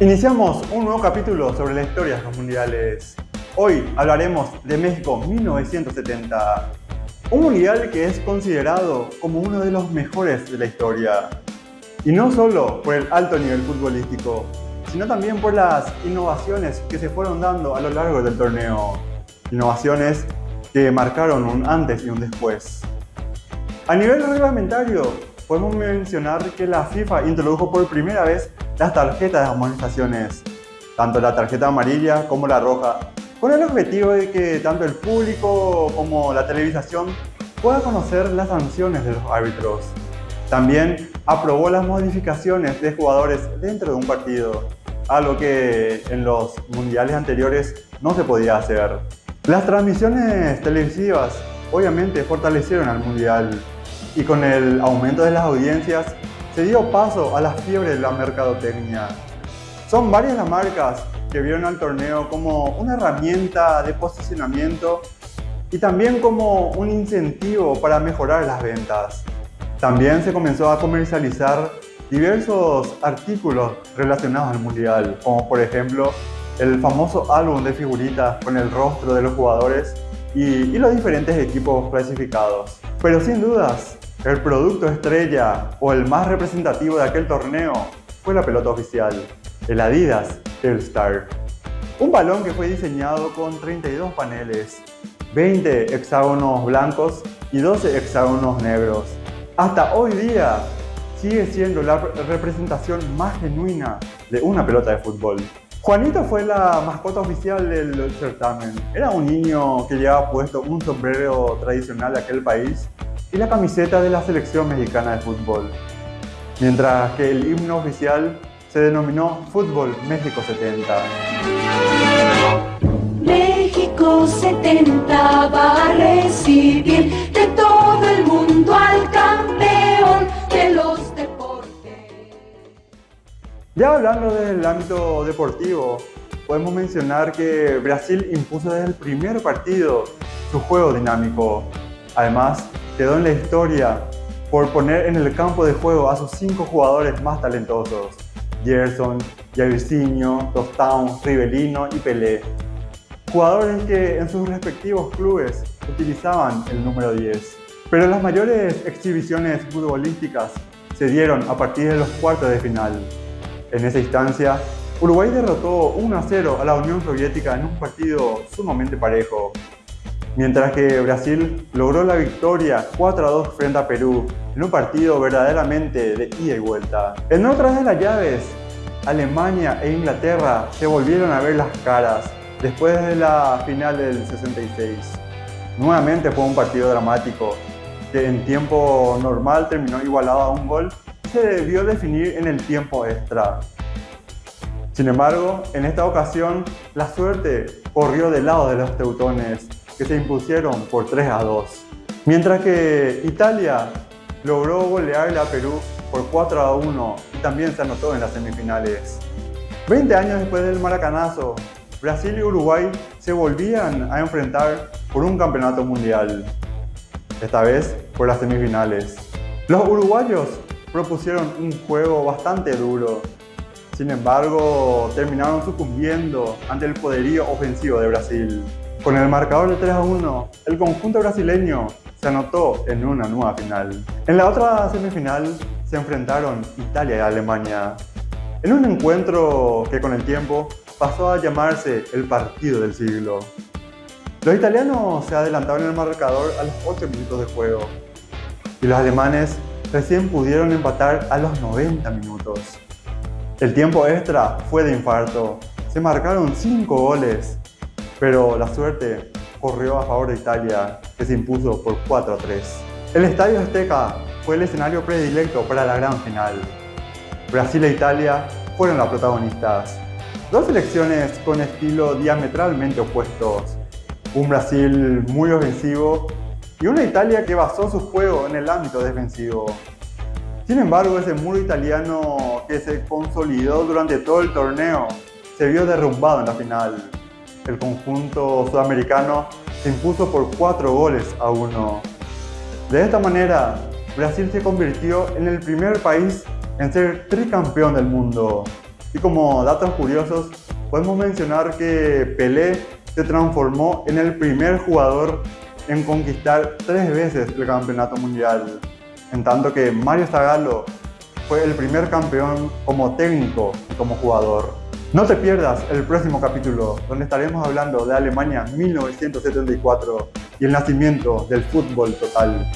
Iniciamos un nuevo capítulo sobre la historia de los mundiales. Hoy hablaremos de México 1970, un mundial que es considerado como uno de los mejores de la historia. Y no solo por el alto nivel futbolístico, sino también por las innovaciones que se fueron dando a lo largo del torneo. Innovaciones que marcaron un antes y un después. A nivel reglamentario, podemos mencionar que la FIFA introdujo por primera vez las tarjetas de amonestaciones, tanto la tarjeta amarilla como la roja, con el objetivo de que tanto el público como la televisación pueda conocer las sanciones de los árbitros. También aprobó las modificaciones de jugadores dentro de un partido, algo que en los mundiales anteriores no se podía hacer. Las transmisiones televisivas obviamente fortalecieron al mundial y con el aumento de las audiencias se dio paso a la fiebre de la mercadotecnia. Son varias las marcas que vieron al torneo como una herramienta de posicionamiento y también como un incentivo para mejorar las ventas. También se comenzó a comercializar diversos artículos relacionados al mundial, como por ejemplo el famoso álbum de figuritas con el rostro de los jugadores y, y los diferentes equipos clasificados. Pero sin dudas, el producto estrella o el más representativo de aquel torneo fue la pelota oficial, el Adidas All-Star. Un balón que fue diseñado con 32 paneles, 20 hexágonos blancos y 12 hexágonos negros. Hasta hoy día sigue siendo la representación más genuina de una pelota de fútbol. Juanito fue la mascota oficial del certamen. Era un niño que llevaba puesto un sombrero tradicional de aquel país y la camiseta de la selección mexicana de fútbol, mientras que el himno oficial se denominó Fútbol México 70. México 70 va a recibir de todo el mundo al campeón de los deportes. Ya hablando del ámbito deportivo, podemos mencionar que Brasil impuso desde el primer partido su juego dinámico. Además, quedó en la historia por poner en el campo de juego a sus cinco jugadores más talentosos, Gerson, Jairzinho, Tostão, Rivelino y Pelé. Jugadores que en sus respectivos clubes utilizaban el número 10. Pero las mayores exhibiciones futbolísticas se dieron a partir de los cuartos de final. En esa instancia, Uruguay derrotó 1 a 0 a la Unión Soviética en un partido sumamente parejo, mientras que Brasil logró la victoria 4 a 2 frente a Perú en un partido verdaderamente de ida y vuelta. En otras de las llaves, Alemania e Inglaterra se volvieron a ver las caras después de la final del 66. Nuevamente fue un partido dramático que en tiempo normal terminó igualado a un gol se debió definir en el tiempo extra. Sin embargo, en esta ocasión, la suerte corrió del lado de los teutones que se impusieron por 3 a 2. Mientras que Italia logró golearle a Perú por 4 a 1 y también se anotó en las semifinales. 20 años después del maracanazo, Brasil y Uruguay se volvían a enfrentar por un campeonato mundial, esta vez por las semifinales. Los uruguayos propusieron un juego bastante duro, sin embargo terminaron sucumbiendo ante el poderío ofensivo de Brasil. Con el marcador de 3 a 1, el conjunto brasileño se anotó en una nueva final. En la otra semifinal se enfrentaron Italia y Alemania, en un encuentro que con el tiempo pasó a llamarse el partido del siglo. Los italianos se adelantaron en el marcador a los 8 minutos de juego y los alemanes recién pudieron empatar a los 90 minutos. El tiempo extra fue de infarto, se marcaron 5 goles pero la suerte corrió a favor de Italia, que se impuso por 4 a 3. El Estadio Azteca fue el escenario predilecto para la gran final. Brasil e Italia fueron las protagonistas. Dos selecciones con estilo diametralmente opuestos. Un Brasil muy ofensivo y una Italia que basó su juego en el ámbito defensivo. Sin embargo, ese muro italiano que se consolidó durante todo el torneo se vio derrumbado en la final el conjunto sudamericano se impuso por 4 goles a 1. De esta manera, Brasil se convirtió en el primer país en ser tricampeón del mundo. Y como datos curiosos, podemos mencionar que Pelé se transformó en el primer jugador en conquistar tres veces el campeonato mundial, en tanto que Mario Zagallo fue el primer campeón como técnico y como jugador. No te pierdas el próximo capítulo, donde estaremos hablando de Alemania 1974 y el nacimiento del fútbol total.